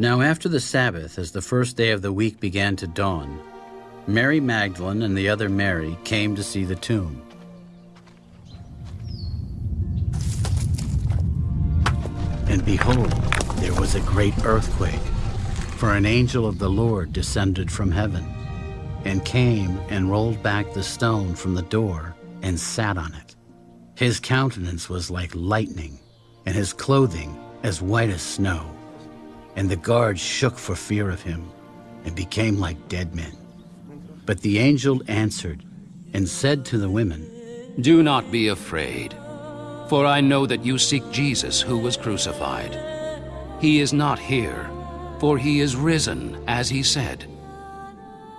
Now, after the Sabbath, as the first day of the week began to dawn, Mary Magdalene and the other Mary came to see the tomb. And behold, there was a great earthquake, for an angel of the Lord descended from heaven, and came and rolled back the stone from the door and sat on it. His countenance was like lightning, and his clothing as white as snow. And the guards shook for fear of him, and became like dead men. But the angel answered and said to the women, Do not be afraid, for I know that you seek Jesus who was crucified. He is not here, for he is risen, as he said.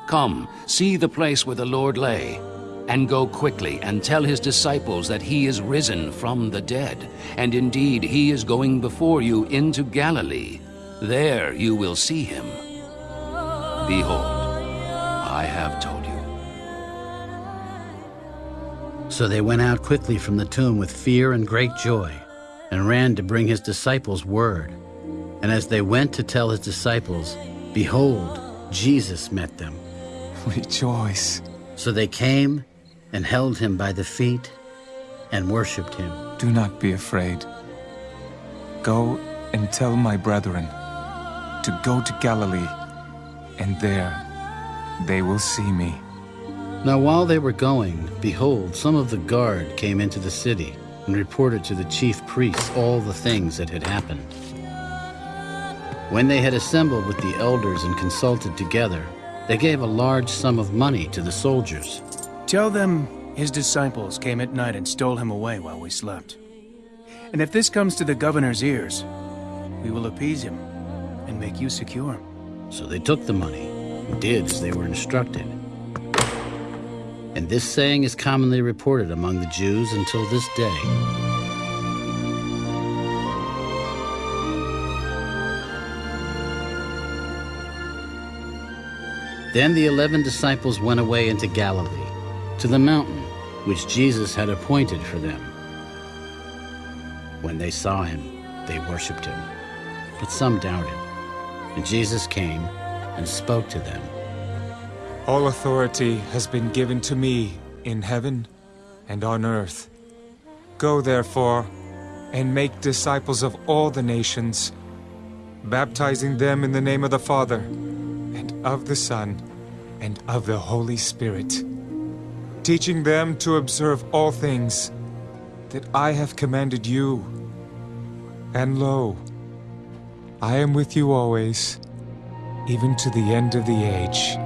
Come, see the place where the Lord lay, and go quickly and tell his disciples that he is risen from the dead, and indeed he is going before you into Galilee. There you will see him. Behold, I have told you. So they went out quickly from the tomb with fear and great joy, and ran to bring his disciples word. And as they went to tell his disciples, behold, Jesus met them. Rejoice. So they came and held him by the feet and worshipped him. Do not be afraid. Go and tell my brethren to go to Galilee, and there they will see me. Now while they were going, behold, some of the guard came into the city and reported to the chief priests all the things that had happened. When they had assembled with the elders and consulted together, they gave a large sum of money to the soldiers. Tell them his disciples came at night and stole him away while we slept. And if this comes to the governor's ears, we will appease him and make you secure. So they took the money and did as they were instructed. And this saying is commonly reported among the Jews until this day. Then the eleven disciples went away into Galilee, to the mountain which Jesus had appointed for them. When they saw him, they worshipped him, but some doubted. And Jesus came and spoke to them. All authority has been given to me in heaven and on earth. Go therefore and make disciples of all the nations, baptizing them in the name of the Father, and of the Son, and of the Holy Spirit, teaching them to observe all things that I have commanded you. And lo, I am with you always, even to the end of the age.